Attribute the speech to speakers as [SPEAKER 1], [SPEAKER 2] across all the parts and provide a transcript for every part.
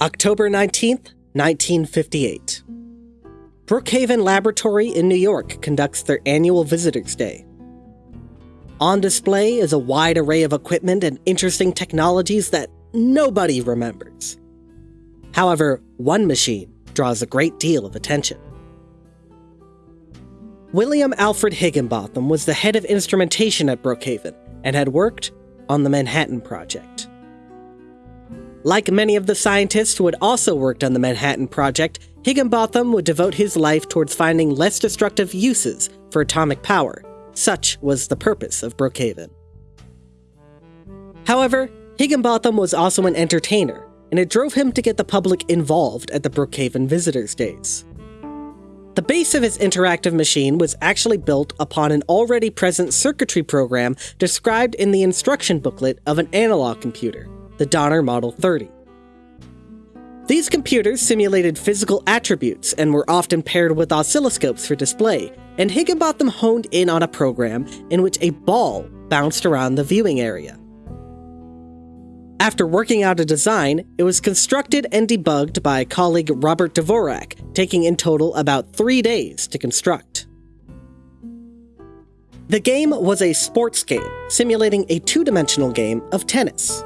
[SPEAKER 1] October 19th, 1958. Brookhaven Laboratory in New York conducts their annual Visitors Day. On display is a wide array of equipment and interesting technologies that nobody remembers. However, one machine draws a great deal of attention. William Alfred Higginbotham was the head of instrumentation at Brookhaven and had worked on the Manhattan Project. Like many of the scientists who had also worked on the Manhattan Project, Higginbotham would devote his life towards finding less destructive uses for atomic power. Such was the purpose of Brookhaven. However, Higginbotham was also an entertainer, and it drove him to get the public involved at the Brookhaven Visitors Days. The base of his interactive machine was actually built upon an already present circuitry program described in the instruction booklet of an analog computer, the Donner Model 30. These computers simulated physical attributes and were often paired with oscilloscopes for display, and Higginbotham honed in on a program in which a ball bounced around the viewing area. After working out a design, it was constructed and debugged by colleague Robert Dvorak, taking in total about three days to construct. The game was a sports game, simulating a two-dimensional game of tennis.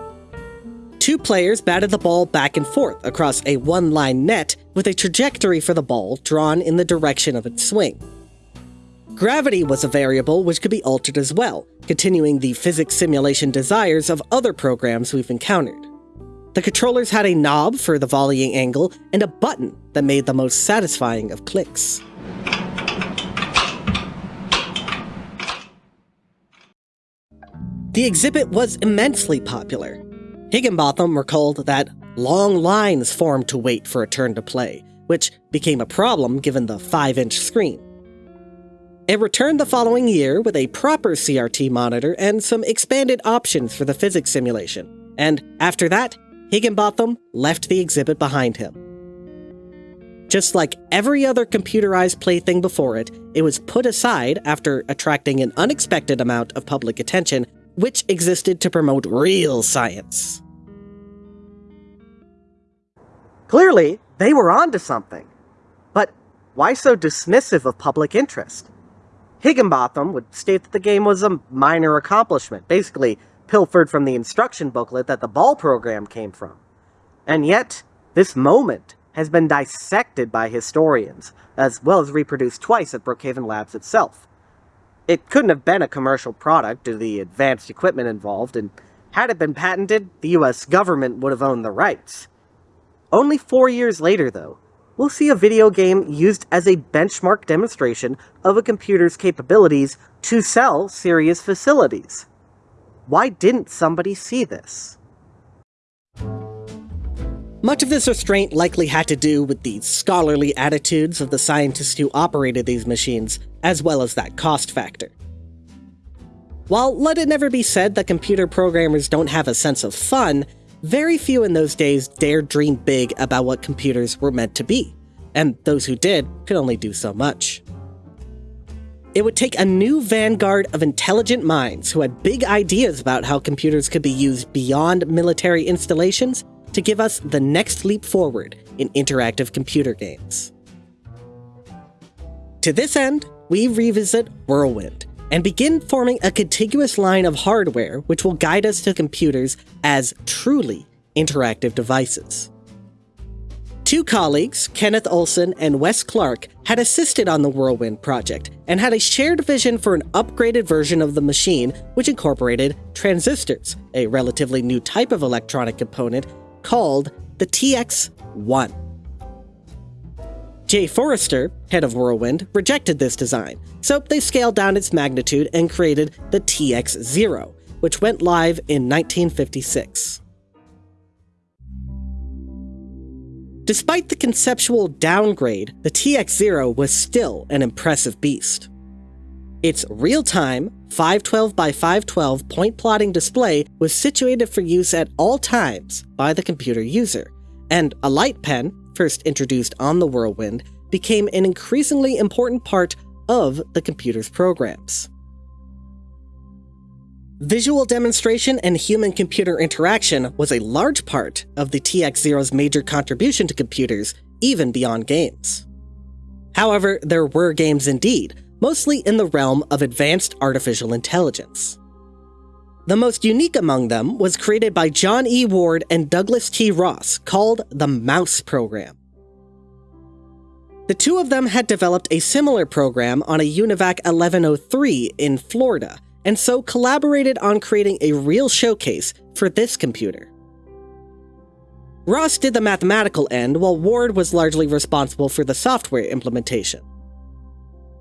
[SPEAKER 1] Two players batted the ball back and forth across a one-line net with a trajectory for the ball drawn in the direction of its swing. Gravity was a variable which could be altered as well, continuing the physics simulation desires of other programs we've encountered. The controllers had a knob for the volleying angle and a button that made the most satisfying of clicks. The exhibit was immensely popular. Higginbotham recalled that long lines formed to wait for a turn to play, which became a problem given the 5-inch screen. It returned the following year with a proper CRT monitor and some expanded options for the physics simulation, and after that, Higginbotham left the exhibit behind him. Just like every other computerized plaything before it, it was put aside after attracting an unexpected amount of public attention, which existed to promote real science. Clearly, they were onto something. But why so dismissive of public interest? Higginbotham would state that the game was a minor accomplishment, basically pilfered from the instruction booklet that the ball program came from. And yet, this moment has been dissected by historians, as well as reproduced twice at Brookhaven Labs itself. It couldn't have been a commercial product due to the advanced equipment involved, and had it been patented, the US government would have owned the rights. Only four years later, though, we'll see a video game used as a benchmark demonstration of a computer's capabilities to sell serious facilities. Why didn't somebody see this? Much of this restraint likely had to do with the scholarly attitudes of the scientists who operated these machines, as well as that cost factor. While let it never be said that computer programmers don't have a sense of fun, very few in those days dared dream big about what computers were meant to be, and those who did could only do so much. It would take a new vanguard of intelligent minds who had big ideas about how computers could be used beyond military installations to give us the next leap forward in interactive computer games. To this end, we revisit Whirlwind, and begin forming a contiguous line of hardware which will guide us to computers as truly interactive devices. Two colleagues, Kenneth Olsen and Wes Clark, had assisted on the Whirlwind project and had a shared vision for an upgraded version of the machine which incorporated transistors, a relatively new type of electronic component called the TX1. Jay Forrester, head of Whirlwind, rejected this design, so they scaled down its magnitude and created the TX0, which went live in 1956. Despite the conceptual downgrade, the TX0 was still an impressive beast. Its real-time 512 by 512 point plotting display was situated for use at all times by the computer user, and a light pen first introduced on the Whirlwind, became an increasingly important part of the computer's programs. Visual demonstration and human computer interaction was a large part of the TX0's major contribution to computers, even beyond games. However, there were games indeed, mostly in the realm of advanced artificial intelligence. The most unique among them was created by John E. Ward and Douglas T. Ross, called the Mouse Program. The two of them had developed a similar program on a UNIVAC 1103 in Florida, and so collaborated on creating a real showcase for this computer. Ross did the mathematical end, while Ward was largely responsible for the software implementation.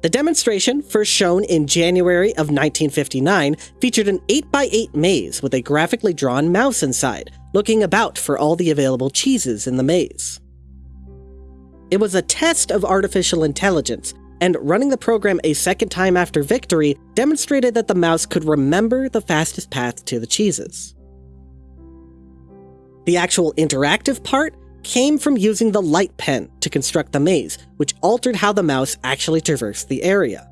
[SPEAKER 1] The demonstration, first shown in January of 1959, featured an 8x8 maze with a graphically drawn mouse inside, looking about for all the available cheeses in the maze. It was a test of artificial intelligence, and running the program a second time after victory demonstrated that the mouse could remember the fastest path to the cheeses. The actual interactive part came from using the light pen to construct the maze, which altered how the mouse actually traversed the area.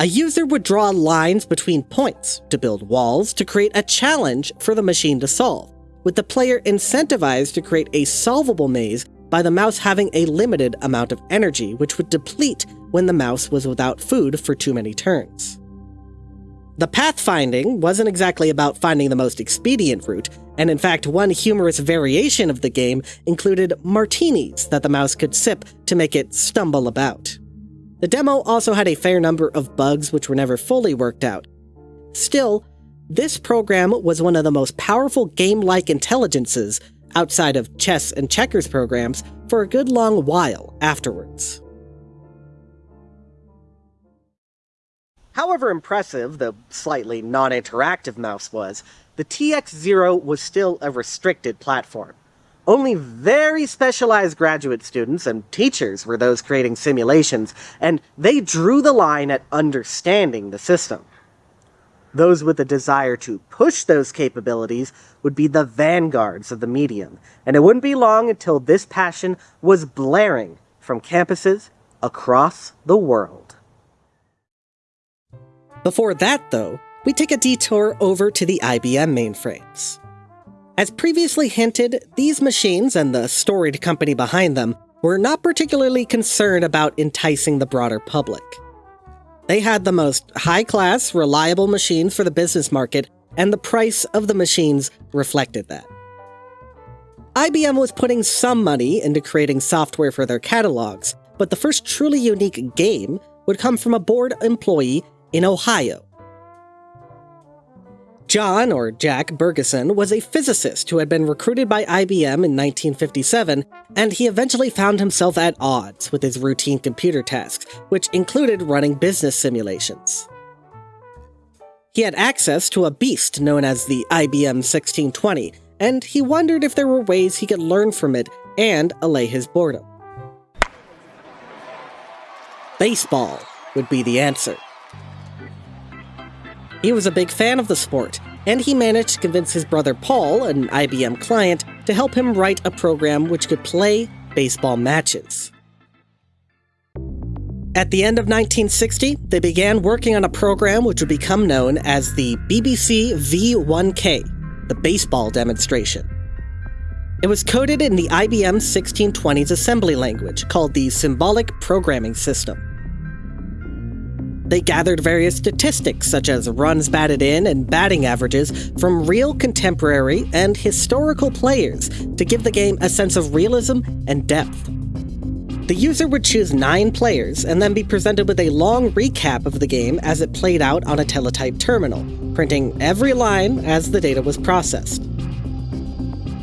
[SPEAKER 1] A user would draw lines between points to build walls to create a challenge for the machine to solve, with the player incentivized to create a solvable maze by the mouse having a limited amount of energy, which would deplete when the mouse was without food for too many turns. The pathfinding wasn't exactly about finding the most expedient route, and in fact, one humorous variation of the game included martinis that the mouse could sip to make it stumble about. The demo also had a fair number of bugs which were never fully worked out. Still, this program was one of the most powerful game-like intelligences outside of chess and checkers programs for a good long while afterwards. However impressive the slightly non-interactive mouse was, the TX0 was still a restricted platform. Only very specialized graduate students and teachers were those creating simulations, and they drew the line at understanding the system. Those with a desire to push those capabilities would be the vanguards of the medium, and it wouldn't be long until this passion was blaring from campuses across the world. Before that, though, we take a detour over to the IBM mainframes. As previously hinted, these machines and the storied company behind them were not particularly concerned about enticing the broader public. They had the most high-class, reliable machines for the business market, and the price of the machines reflected that. IBM was putting some money into creating software for their catalogs, but the first truly unique game would come from a bored employee in Ohio John, or Jack Burgeson, was a physicist who had been recruited by IBM in 1957, and he eventually found himself at odds with his routine computer tasks, which included running business simulations. He had access to a beast known as the IBM 1620, and he wondered if there were ways he could learn from it and allay his boredom. Baseball would be the answer. He was a big fan of the sport, and he managed to convince his brother Paul, an IBM client, to help him write a program which could play baseball matches. At the end of 1960, they began working on a program which would become known as the BBC V1K, the baseball demonstration. It was coded in the IBM 1620s assembly language called the Symbolic Programming System. They gathered various statistics, such as runs batted in and batting averages, from real contemporary and historical players to give the game a sense of realism and depth. The user would choose nine players and then be presented with a long recap of the game as it played out on a teletype terminal, printing every line as the data was processed.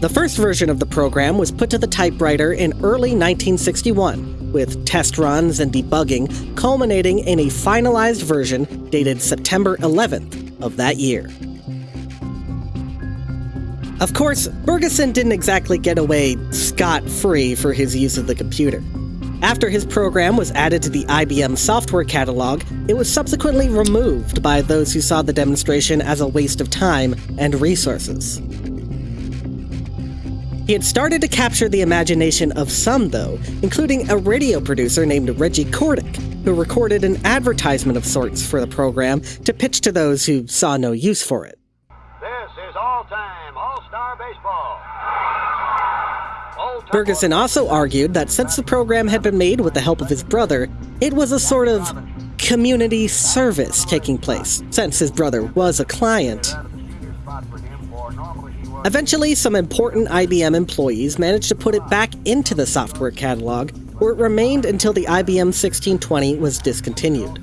[SPEAKER 1] The first version of the program was put to the typewriter in early 1961 with test runs and debugging culminating in a finalized version dated September 11th of that year. Of course, Burgeson didn't exactly get away scot-free for his use of the computer. After his program was added to the IBM software catalog, it was subsequently removed by those who saw the demonstration as a waste of time and resources. He had started to capture the imagination of some, though, including a radio producer named Reggie Kordick, who recorded an advertisement of sorts for the program to pitch to those who saw no use for it.
[SPEAKER 2] This is all time All Star Baseball.
[SPEAKER 1] Burgeson also argued that since the program had been made with the help of his brother, it was a sort of community service taking place, since his brother was a client. Eventually, some important IBM employees managed to put it back into the software catalog, where it remained until the IBM 1620 was discontinued.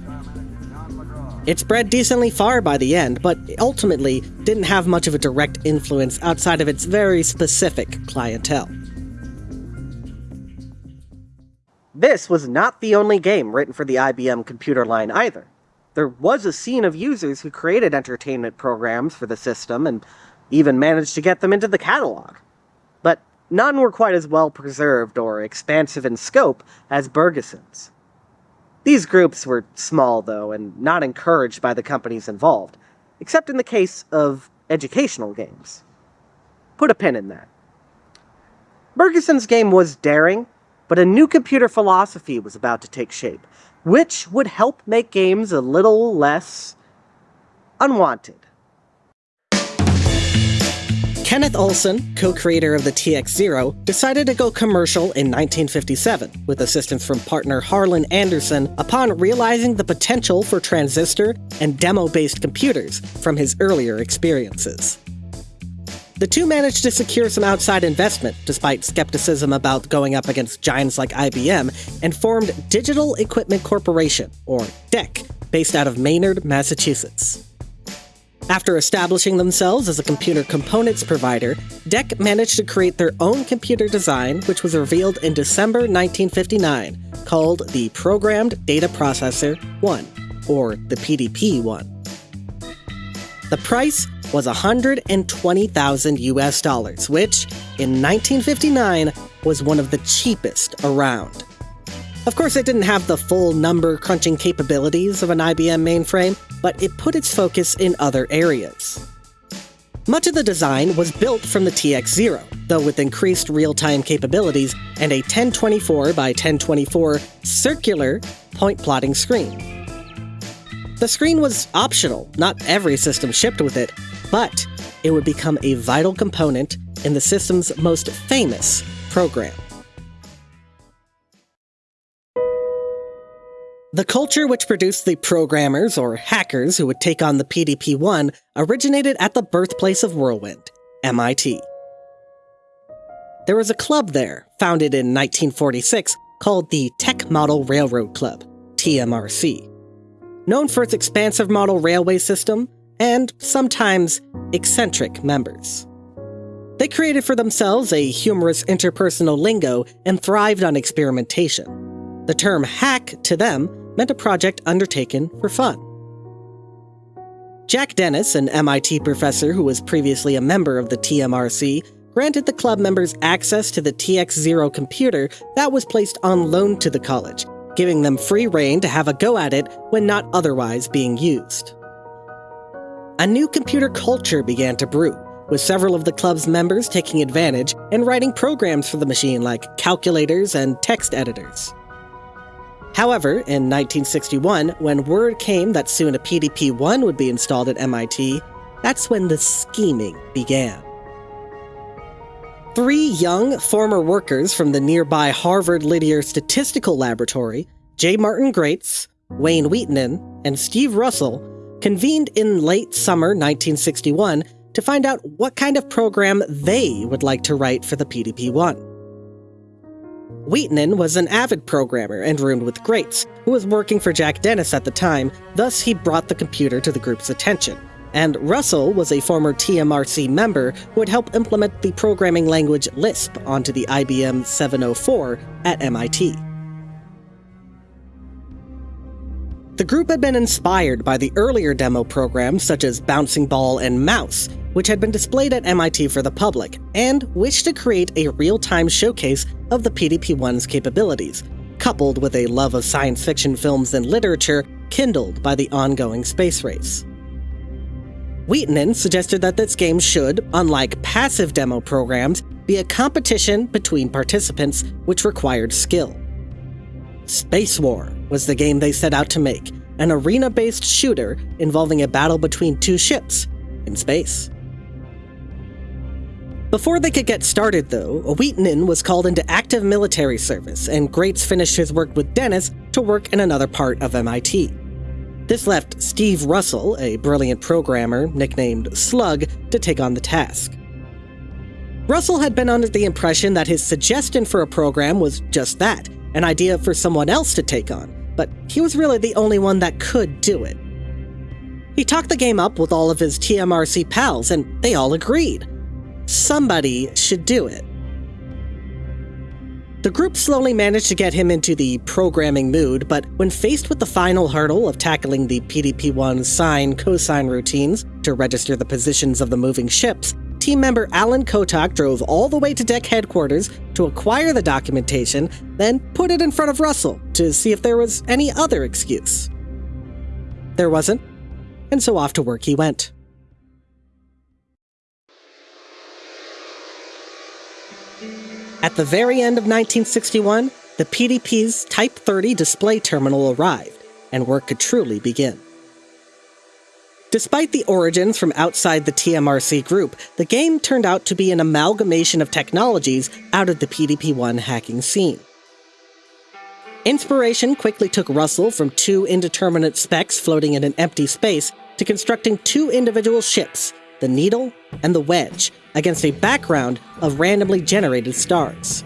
[SPEAKER 1] It spread decently far by the end, but ultimately didn't have much of a direct influence outside of its very specific clientele. This was not the only game written for the IBM computer line either. There was a scene of users who created entertainment programs for the system and even managed to get them into the catalog. But none were quite as well preserved or expansive in scope as Burgeson's. These groups were small, though, and not encouraged by the companies involved, except in the case of educational games. Put a pin in that. Burgeson's game was daring, but a new computer philosophy was about to take shape, which would help make games a little less unwanted. Kenneth Olsen, co-creator of the TX-0, decided to go commercial in 1957, with assistance from partner Harlan Anderson upon realizing the potential for transistor and demo-based computers from his earlier experiences. The two managed to secure some outside investment, despite skepticism about going up against giants like IBM, and formed Digital Equipment Corporation, or DEC, based out of Maynard, Massachusetts. After establishing themselves as a computer components provider, DEC managed to create their own computer design, which was revealed in December 1959, called the Programmed Data Processor 1, or the PDP 1. The price was 120,000 US dollars, which, in 1959, was one of the cheapest around. Of course, it didn't have the full number crunching capabilities of an IBM mainframe, but it put its focus in other areas. Much of the design was built from the TX0, though with increased real-time capabilities and a 1024 by 1024 circular point plotting screen. The screen was optional, not every system shipped with it, but it would become a vital component in the system's most famous program. The culture which produced the programmers, or hackers, who would take on the PDP 1 originated at the birthplace of Whirlwind, MIT. There was a club there, founded in 1946, called the Tech Model Railroad Club, TMRC. Known for its expansive model railway system, and sometimes eccentric members. They created for themselves a humorous interpersonal lingo and thrived on experimentation. The term hack, to them, meant a project undertaken for fun. Jack Dennis, an MIT professor who was previously a member of the TMRC, granted the club members access to the TX0 computer that was placed on loan to the college, giving them free reign to have a go at it when not otherwise being used. A new computer culture began to brew, with several of the club's members taking advantage and writing programs for the machine like calculators and text editors. However, in 1961, when word came that soon a PDP 1 would be installed at MIT, that's when the scheming began. Three young former workers from the nearby Harvard Littauer Statistical Laboratory, J. Martin Graetz, Wayne Wiitanen, and Steve Russell, convened in late summer 1961 to find out what kind of program they would like to write for the PDP 1. Wiitanen was an avid programmer and roomed with Graetz, who was working for Jack Dennis at the time, thus he brought the computer to the group's attention. And Russell was a former TMRC member who had helped implement the programming language Lisp onto the IBM 704 at MIT. The group had been inspired by the earlier demo programs such as Bouncing Ball and Mouse, which had been displayed at MIT for the public, and wished to create a real-time showcase of the PDP-1's capabilities, coupled with a love of science fiction films and literature kindled by the ongoing space race. Wiitanen suggested that this game should, unlike passive demo programs, be a competition between participants which required skill. Space War was the game they set out to make an arena based shooter involving a battle between two ships in space. Before they could get started, though, Wheaton was called into active military service, and Graetz finished his work with Dennis to work in another part of MIT. This left Steve Russell, a brilliant programmer nicknamed Slug, to take on the task. Russell had been under the impression that his suggestion for a program was just that an idea for someone else to take on, but he was really the only one that could do it. He talked the game up with all of his TMRC pals, and they all agreed. Somebody should do it. The group slowly managed to get him into the programming mood, but when faced with the final hurdle of tackling the PDP-1 sine cosine routines to register the positions of the moving ships, team member Alan Kotok drove all the way to DEC headquarters to acquire the documentation, then put it in front of Russell to see if there was any other excuse. There wasn't, and so off to work he went. At the very end of 1961, the PDP's Type 30 display terminal arrived, and work could truly begin. Despite the origins from outside the TMRC group, the game turned out to be an amalgamation of technologies out of the PDP-1 hacking scene. Inspiration quickly took Russell from two indeterminate specks floating in an empty space to constructing two individual ships, the Needle and the Wedge, against a background of randomly generated stars.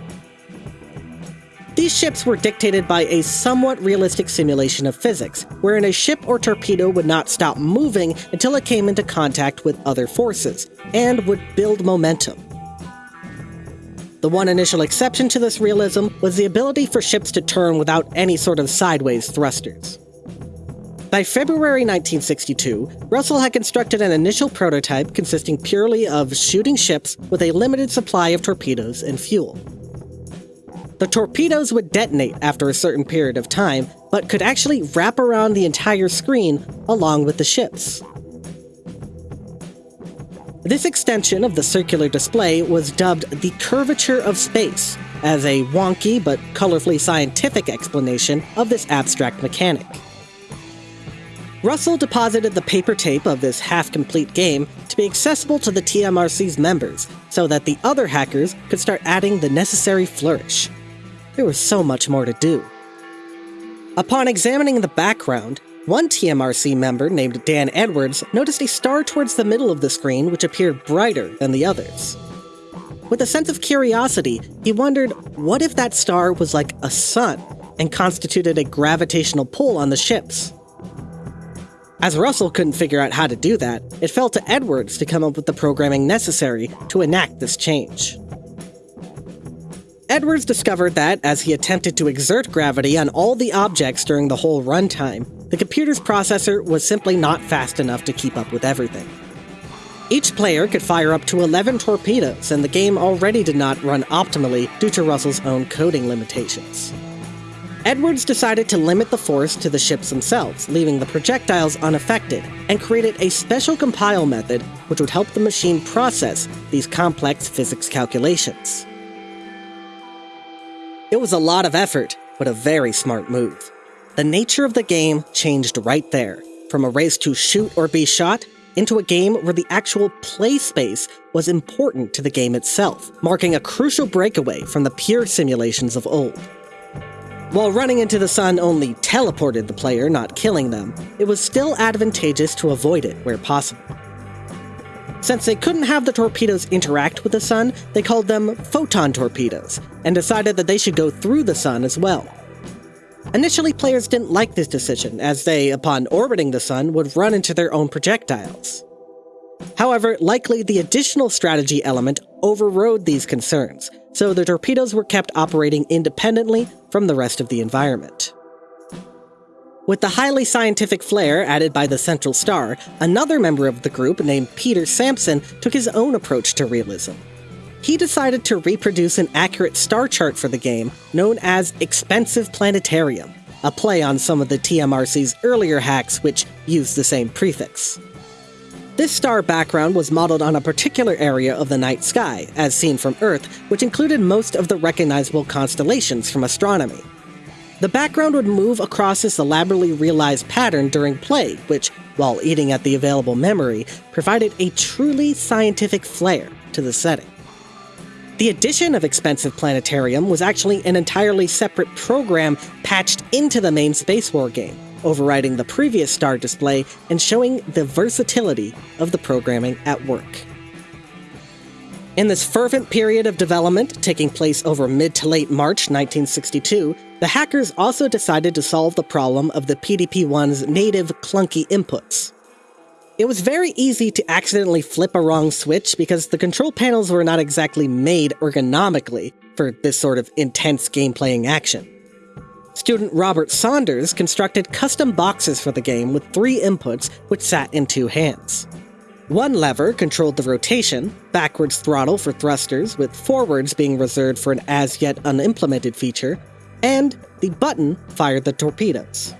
[SPEAKER 1] These ships were dictated by a somewhat realistic simulation of physics, wherein a ship or torpedo would not stop moving until it came into contact with other forces, and would build momentum. The one initial exception to this realism was the ability for ships to turn without any sort of sideways thrusters. By February 1962, Russell had constructed an initial prototype consisting purely of shooting ships with a limited supply of torpedoes and fuel. The torpedoes would detonate after a certain period of time, but could actually wrap around the entire screen along with the ships. This extension of the circular display was dubbed the curvature of space, as a wonky but colorfully scientific explanation of this abstract mechanic. Russell deposited the paper tape of this half-complete game to be accessible to the TMRC's members, so that the other hackers could start adding the necessary flourish. There was so much more to do. Upon examining the background, one TMRC member named Dan Edwards noticed a star towards the middle of the screen which appeared brighter than the others. With a sense of curiosity, he wondered what if that star was like a sun and constituted a gravitational pull on the ships. As Russell couldn't figure out how to do that, it fell to Edwards to come up with the programming necessary to enact this change. Edwards discovered that, as he attempted to exert gravity on all the objects during the whole runtime, the computer's processor was simply not fast enough to keep up with everything. Each player could fire up to 11 torpedoes, and the game already did not run optimally due to Russell's own coding limitations. Edwards decided to limit the force to the ships themselves, leaving the projectiles unaffected, and created a special compile method which would help the machine process these complex physics calculations. It was a lot of effort, but a very smart move. The nature of the game changed right there, from a race to shoot or be shot into a game where the actual play space was important to the game itself, marking a crucial breakaway from the pure simulations of old. While running into the sun only teleported the player, not killing them, it was still advantageous to avoid it where possible. Since they couldn't have the torpedoes interact with the sun, they called them photon torpedoes, and decided that they should go through the sun as well. Initially, players didn't like this decision, as they, upon orbiting the sun, would run into their own projectiles. However, likely the additional strategy element overrode these concerns, so the torpedoes were kept operating independently from the rest of the environment. With the highly scientific flair added by the central star, another member of the group named Peter Sampson took his own approach to realism. He decided to reproduce an accurate star chart for the game known as Expensive Planetarium, a play on some of the TMRC's earlier hacks which used the same prefix. This star background was modeled on a particular area of the night sky, as seen from Earth, which included most of the recognizable constellations from astronomy. The background would move across this elaborately realized pattern during play, which, while eating at the available memory, provided a truly scientific flair to the setting. The addition of Expensive Planetarium was actually an entirely separate program patched into the main Space War game, overriding the previous star display and showing the versatility of the programming at work. In this fervent period of development, taking place over mid to late March 1962, the hackers also decided to solve the problem of the PDP-1's native clunky inputs. It was very easy to accidentally flip a wrong switch because the control panels were not exactly made ergonomically for this sort of intense game-playing action. Student Robert Saunders constructed custom boxes for the game with three inputs which sat in two hands. One lever controlled the rotation, backwards throttle for thrusters, with forwards being reserved for an as yet unimplemented feature, and the button fired the torpedoes.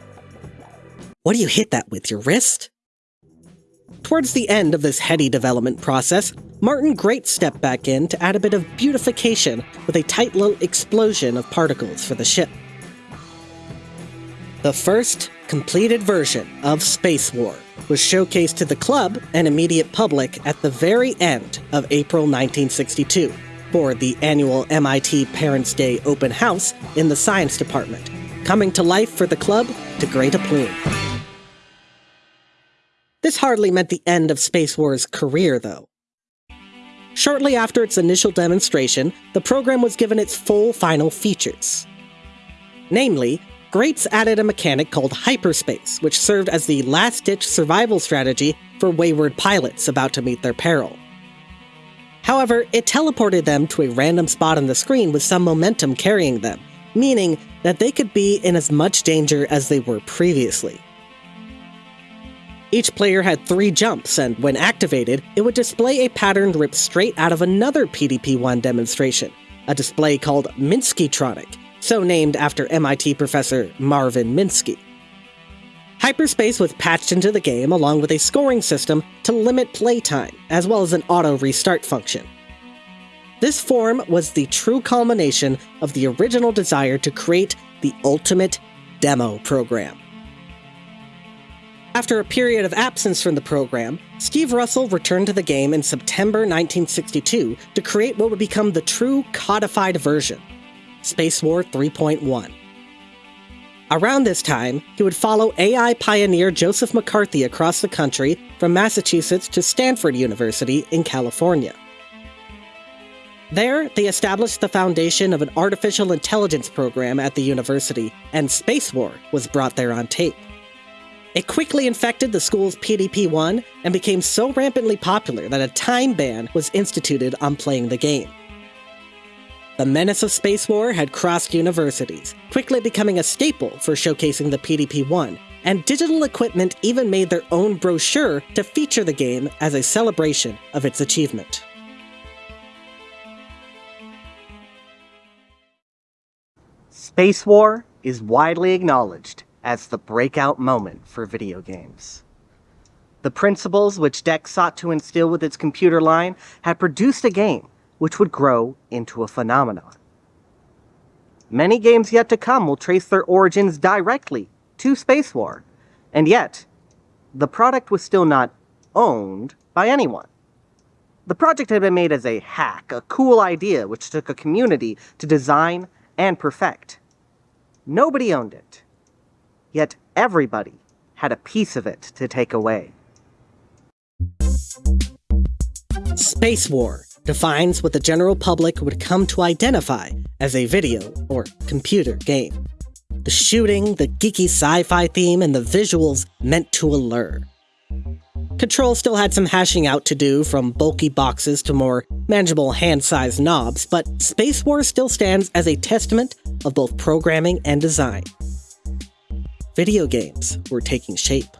[SPEAKER 1] What do you hit that with, your wrist? Towards the end of this heady development process, Martin Graetz stepped back in to add a bit of beautification with a tight little explosion of particles for the ship. The first completed version of Space War was showcased to the club and immediate public at the very end of April 1962 for the annual MIT Parents' Day open house in the science department, coming to life for the club to great aplomb. This hardly meant the end of Space War's career, though. Shortly after its initial demonstration, the program was given its full final features. Namely, Graetz added a mechanic called hyperspace, which served as the last-ditch survival strategy for wayward pilots about to meet their peril. However, it teleported them to a random spot on the screen with some momentum carrying them, meaning that they could be in as much danger as they were previously. Each player had three jumps, and when activated, it would display a pattern ripped straight out of another PDP-1 demonstration, a display called Minskytronic, so named after MIT professor Marvin Minsky. Hyperspace was patched into the game along with a scoring system to limit playtime, as well as an auto restart function. This form was the true culmination of the original desire to create the ultimate demo program. After a period of absence from the program, Steve Russell returned to the game in September 1962 to create what would become the true codified version. Space War 3.1. Around this time, he would follow AI pioneer Joseph McCarthy across the country from Massachusetts to Stanford University in California. There, they established the foundation of an artificial intelligence program at the university, and Space War was brought there on tape. It quickly infected the school's PDP-1 and became so rampantly popular that a time ban was instituted on playing the game. The menace of Space War had crossed universities, quickly becoming a staple for showcasing the PDP-1, and digital equipment even made their own brochure to feature the game as a celebration of its achievement. Space War is widely acknowledged as the breakout moment for video games. The principles which DEC sought to instill with its computer line had produced a game which would grow into a phenomenon. Many games yet to come will trace their origins directly to Space War, and yet, the product was still not owned by anyone. The project had been made as a hack, a cool idea which took a community to design and perfect. Nobody owned it, yet everybody had a piece of it to take away. Space War defines what the general public would come to identify as a video or computer game. The shooting, the geeky sci-fi theme, and the visuals meant to allure. Control still had some hashing out to do, from bulky boxes to more manageable hand-sized knobs, but Space War still stands as a testament of both programming and design. Video games were taking shape.